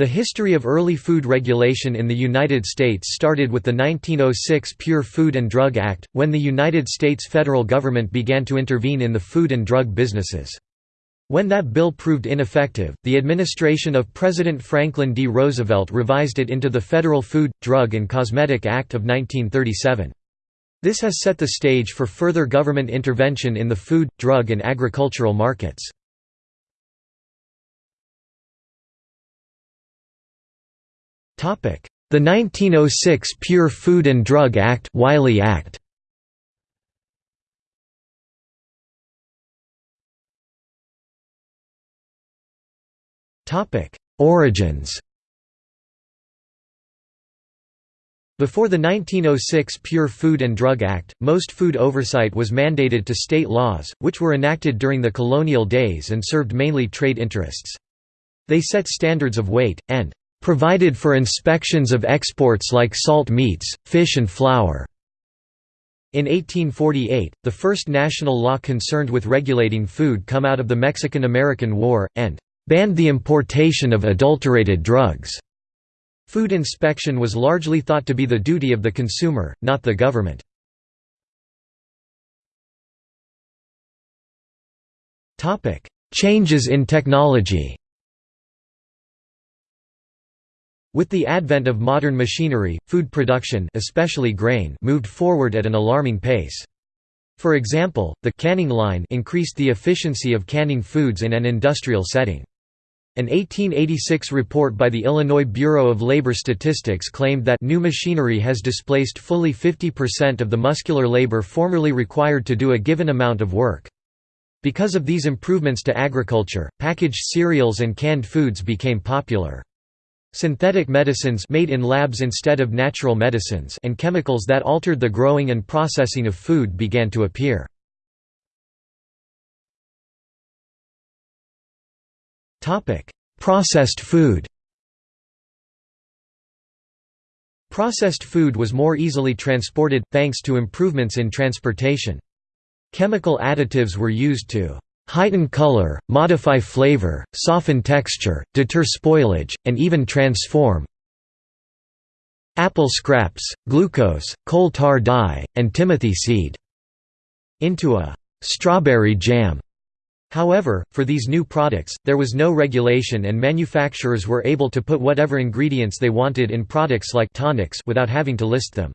The history of early food regulation in the United States started with the 1906 Pure Food and Drug Act, when the United States federal government began to intervene in the food and drug businesses. When that bill proved ineffective, the administration of President Franklin D. Roosevelt revised it into the Federal Food, Drug and Cosmetic Act of 1937. This has set the stage for further government intervention in the food, drug and agricultural markets. The 1906 Pure Food and Drug Act Wiley Act. Topic: Origins. Before the 1906 Pure Food and Drug Act, most food oversight was mandated to state laws, which were enacted during the colonial days and served mainly trade interests. They set standards of weight, and provided for inspections of exports like salt meats, fish and flour. In 1848, the first national law concerned with regulating food come out of the Mexican–American War, and banned the importation of adulterated drugs. Food inspection was largely thought to be the duty of the consumer, not the government. Changes in technology With the advent of modern machinery, food production especially grain moved forward at an alarming pace. For example, the canning line increased the efficiency of canning foods in an industrial setting. An 1886 report by the Illinois Bureau of Labor Statistics claimed that new machinery has displaced fully 50% of the muscular labor formerly required to do a given amount of work. Because of these improvements to agriculture, packaged cereals and canned foods became popular. Synthetic medicines made in labs instead of natural medicines and chemicals that altered the growing and processing of food began to appear. Processed food Processed food was more easily transported, thanks to improvements in transportation. Chemical additives were used to heighten color, modify flavor, soften texture, deter spoilage, and even transform apple scraps, glucose, coal tar dye, and timothy seed into a strawberry jam. However, for these new products, there was no regulation and manufacturers were able to put whatever ingredients they wanted in products like tonics without having to list them.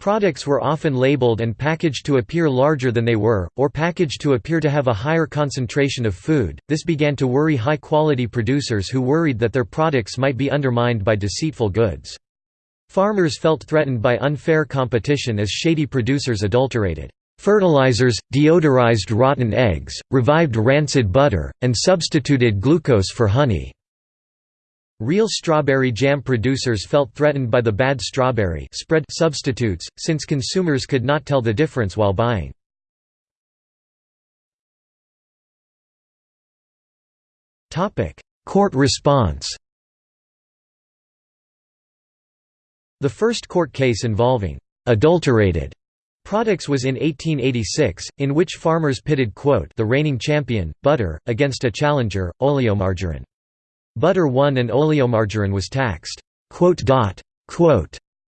Products were often labeled and packaged to appear larger than they were, or packaged to appear to have a higher concentration of food. This began to worry high quality producers who worried that their products might be undermined by deceitful goods. Farmers felt threatened by unfair competition as shady producers adulterated fertilizers, deodorized rotten eggs, revived rancid butter, and substituted glucose for honey. Real strawberry jam producers felt threatened by the bad strawberry spread substitutes, since consumers could not tell the difference while buying. Court response The first court case involving «adulterated» products was in 1886, in which farmers pitted quote, the reigning champion, butter, against a challenger, oleomargarine. Butter won and oleomargarine was taxed.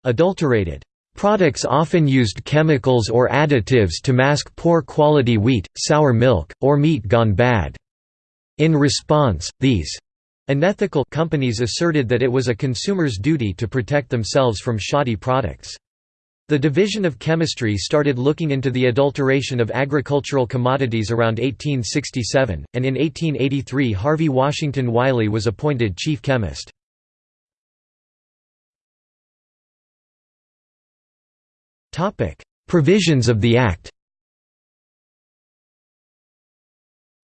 Adulterated Products often used chemicals or additives to mask poor quality wheat, sour milk, or meat gone bad. In response, these unethical companies asserted that it was a consumer's duty to protect themselves from shoddy products. The Division of Chemistry started looking into the adulteration of agricultural commodities around 1867, and in 1883 Harvey Washington Wiley was appointed chief chemist. Provisions of the Act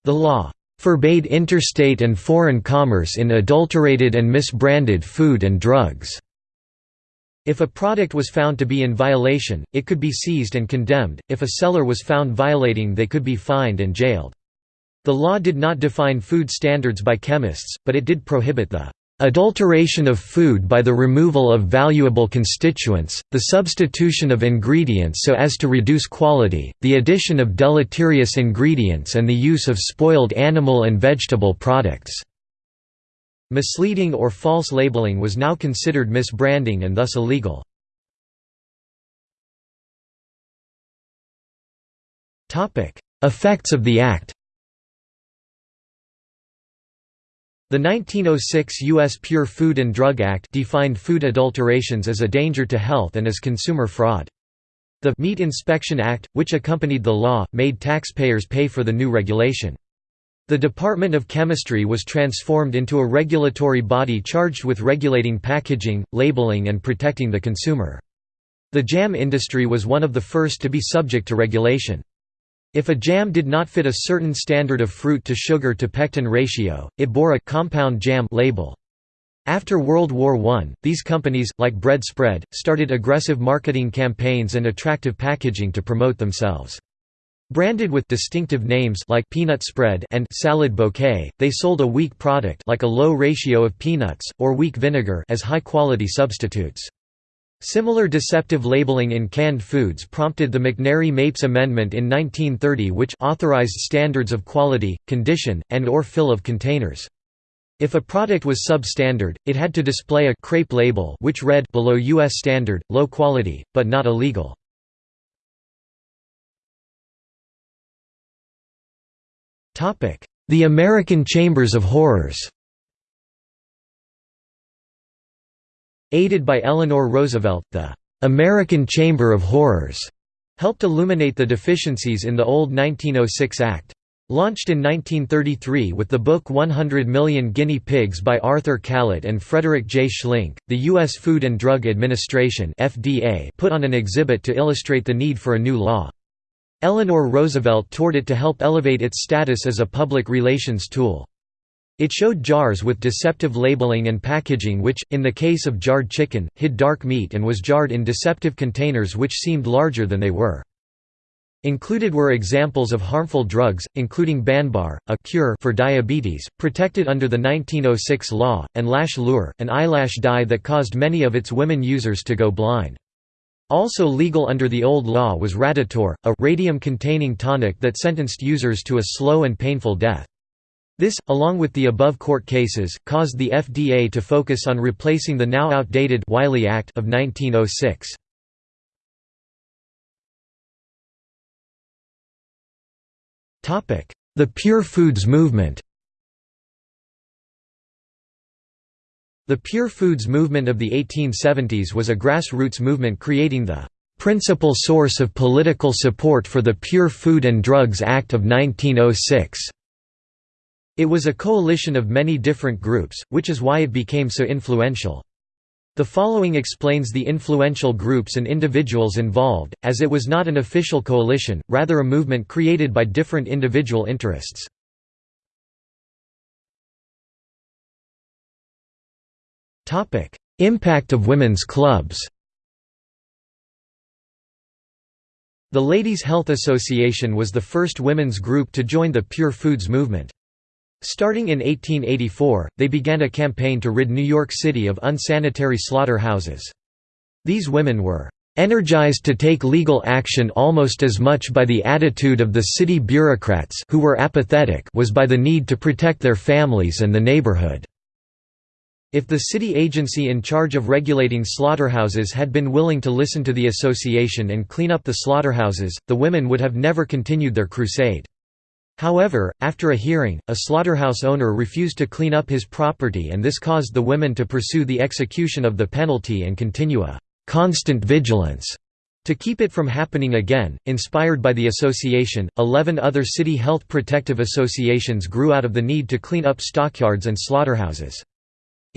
The law forbade interstate and foreign commerce in adulterated and misbranded food and drugs. If a product was found to be in violation, it could be seized and condemned, if a seller was found violating they could be fined and jailed. The law did not define food standards by chemists, but it did prohibit the adulteration of food by the removal of valuable constituents, the substitution of ingredients so as to reduce quality, the addition of deleterious ingredients and the use of spoiled animal and vegetable products." Misleading or false labeling was now considered misbranding and thus illegal. Effects of the Act The 1906 U.S. Pure Food and Drug Act defined food adulterations as a danger to health and as consumer fraud. The Meat Inspection Act, which accompanied the law, made taxpayers pay for the new regulation. The Department of Chemistry was transformed into a regulatory body charged with regulating packaging, labeling and protecting the consumer. The jam industry was one of the first to be subject to regulation. If a jam did not fit a certain standard of fruit to sugar to pectin ratio, it bore a compound jam label. After World War I, these companies, like Bred Spred, started aggressive marketing campaigns and attractive packaging to promote themselves. Branded with distinctive names like peanut spread and salad bouquet, they sold a weak product like a low ratio of peanuts or weak vinegar as high-quality substitutes. Similar deceptive labeling in canned foods prompted the McNary-Mapes Amendment in 1930 which authorized standards of quality, condition, and or fill of containers. If a product was substandard, it had to display a crepe label which read below US standard, low quality, but not illegal. The American Chambers of Horrors Aided by Eleanor Roosevelt, the "'American Chamber of Horrors' helped illuminate the deficiencies in the old 1906 Act. Launched in 1933 with the book 100 Million Guinea Pigs by Arthur Kallet and Frederick J. Schlink, the U.S. Food and Drug Administration put on an exhibit to illustrate the need for a new law. Eleanor Roosevelt toured it to help elevate its status as a public relations tool. It showed jars with deceptive labeling and packaging which, in the case of jarred chicken, hid dark meat and was jarred in deceptive containers which seemed larger than they were. Included were examples of harmful drugs, including Banbar, a cure for diabetes, protected under the 1906 law, and lash lure, an eyelash dye that caused many of its women users to go blind. Also legal under the old law was Radithor, a radium-containing tonic that sentenced users to a slow and painful death. This, along with the above court cases, caused the FDA to focus on replacing the now outdated Wiley Act of 1906. The Pure Foods movement The Pure Foods movement of the 1870s was a grassroots movement creating the principal source of political support for the Pure Food and Drugs Act of 1906. It was a coalition of many different groups, which is why it became so influential. The following explains the influential groups and individuals involved, as it was not an official coalition, rather a movement created by different individual interests. Impact of women's clubs The Ladies' Health Association was the first women's group to join the Pure Foods movement. Starting in 1884, they began a campaign to rid New York City of unsanitary slaughterhouses. These women were energized to take legal action almost as much by the attitude of the city bureaucrats who were apathetic was by the need to protect their families and the neighborhood. If the city agency in charge of regulating slaughterhouses had been willing to listen to the association and clean up the slaughterhouses, the women would have never continued their crusade. However, after a hearing, a slaughterhouse owner refused to clean up his property and this caused the women to pursue the execution of the penalty and continue a «constant vigilance» to keep it from happening again. Inspired by the association, eleven other city health protective associations grew out of the need to clean up stockyards and slaughterhouses.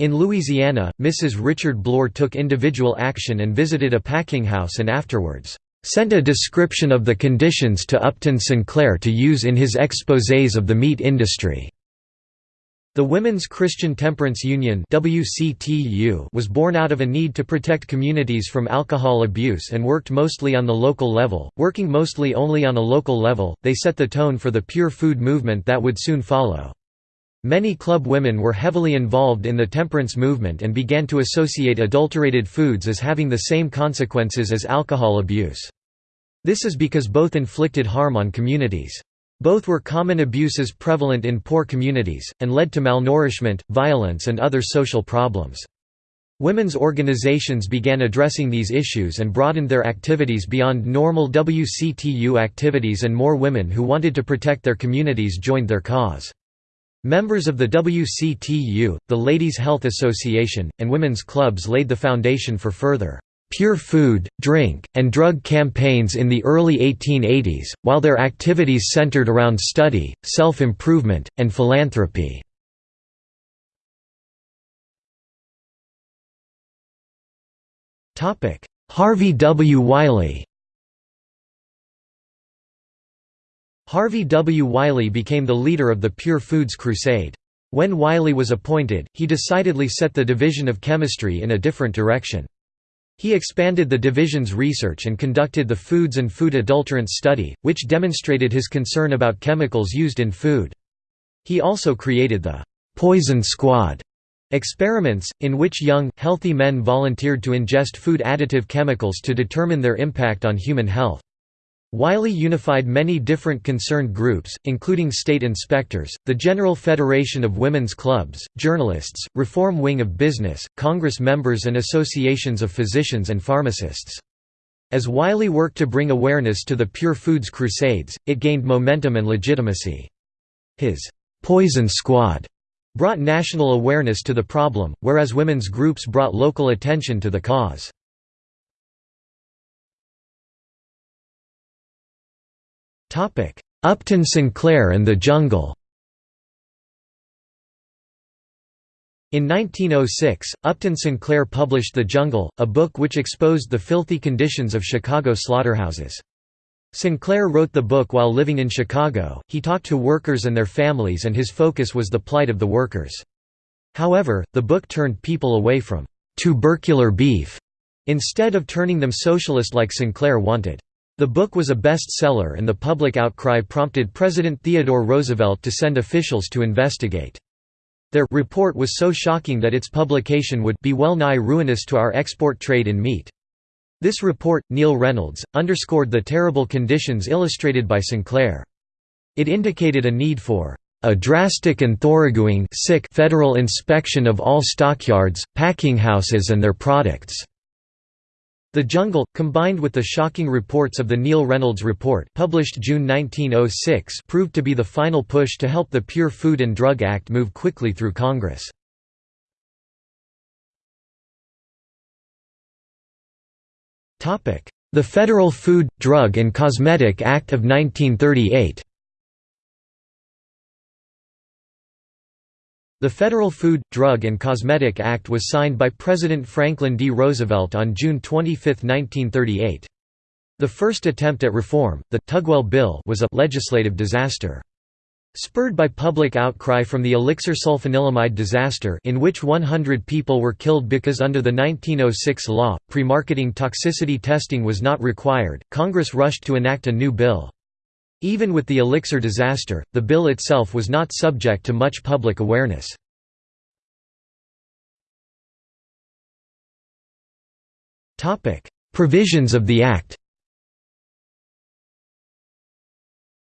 In Louisiana, Mrs. Richard Bloor took individual action and visited a packing house and afterwards sent a description of the conditions to Upton Sinclair to use in his exposés of the meat industry. The Women's Christian Temperance Union was born out of a need to protect communities from alcohol abuse and worked mostly on the local level. Working mostly only on a local level, they set the tone for the pure food movement that would soon follow. Many club women were heavily involved in the temperance movement and began to associate adulterated foods as having the same consequences as alcohol abuse. This is because both inflicted harm on communities. Both were common abuses prevalent in poor communities, and led to malnourishment, violence and other social problems. Women's organizations began addressing these issues and broadened their activities beyond normal WCTU activities and more women who wanted to protect their communities joined their cause. Members of the WCTU, the Ladies' Health Association, and women's clubs laid the foundation for further pure food, drink, and drug campaigns in the early 1880s, while their activities centered around study, self-improvement, and philanthropy. Harvey W. Wiley Harvey W. Wiley became the leader of the Pure Foods Crusade. When Wiley was appointed, he decidedly set the division of chemistry in a different direction. He expanded the division's research and conducted the Foods and Food Adulterants Study, which demonstrated his concern about chemicals used in food. He also created the «Poison Squad» experiments, in which young, healthy men volunteered to ingest food additive chemicals to determine their impact on human health. Wiley unified many different concerned groups, including state inspectors, the General Federation of Women's Clubs, journalists, Reform Wing of Business, Congress members and associations of physicians and pharmacists. As Wiley worked to bring awareness to the Pure Foods Crusades, it gained momentum and legitimacy. His «Poison Squad» brought national awareness to the problem, whereas women's groups brought local attention to the cause. Upton Sinclair and the Jungle In 1906, Upton Sinclair published The Jungle, a book which exposed the filthy conditions of Chicago slaughterhouses. Sinclair wrote the book while living in Chicago, he talked to workers and their families and his focus was the plight of the workers. However, the book turned people away from «tubercular beef» instead of turning them socialist like Sinclair wanted. The book was a bestseller and the public outcry prompted President Theodore Roosevelt to send officials to investigate. Their report was so shocking that its publication would be well nigh ruinous to our export trade in meat. This report, Neill Reynolds, underscored the terrible conditions illustrated by Sinclair. It indicated a need for a drastic and thoroughgoing federal inspection of all stockyards, packinghouses and their products. The Jungle, combined with the shocking reports of the Neill Reynolds Report published June 1906 proved to be the final push to help the Pure Food and Drug Act move quickly through Congress. The Federal Food, Drug and Cosmetic Act of 1938 The Federal Food, Drug and Cosmetic Act was signed by President Franklin D. Roosevelt on June 25, 1938. The first attempt at reform, the Tugwell Bill was a legislative disaster. Spurred by public outcry from the elixir sulfanilamide disaster in which 100 people were killed because under the 1906 law, pre-marketing toxicity testing was not required, Congress rushed to enact a new bill. Even with the elixir disaster, the bill itself was not subject to much public awareness. Provisions of the Act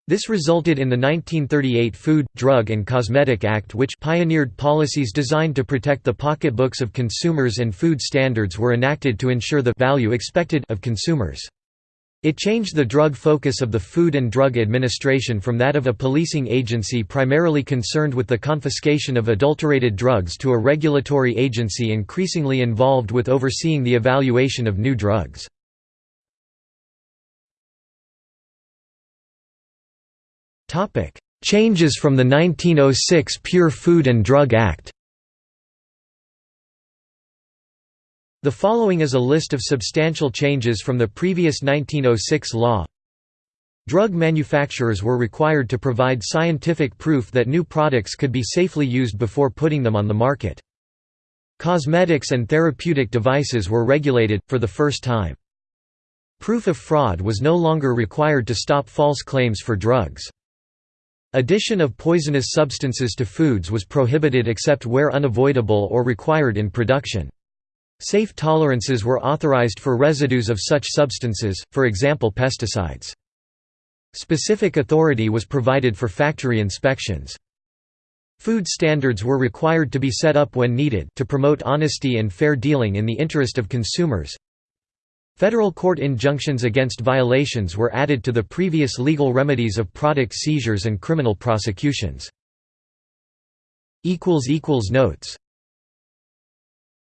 This resulted in the 1938 Food, Drug and Cosmetic Act which pioneered policies designed to protect the pocketbooks of consumers and food standards were enacted to ensure the value expected of consumers. It changed the drug focus of the Food and Drug Administration from that of a policing agency primarily concerned with the confiscation of adulterated drugs to a regulatory agency increasingly involved with overseeing the evaluation of new drugs. Changes from the 1906 Pure Food and Drug Act The following is a list of substantial changes from the previous 1906 law. Drug manufacturers were required to provide scientific proof that new products could be safely used before putting them on the market. Cosmetics and therapeutic devices were regulated, for the first time. Proof of fraud was no longer required to stop false claims for drugs. Addition of poisonous substances to foods was prohibited except where unavoidable or required in production. Safe tolerances were authorized for residues of such substances, for example pesticides. Specific authority was provided for factory inspections. Food standards were required to be set up when needed to promote honesty and fair dealing in the interest of consumers. Federal court injunctions against violations were added to the previous legal remedies of product seizures and criminal prosecutions. Notes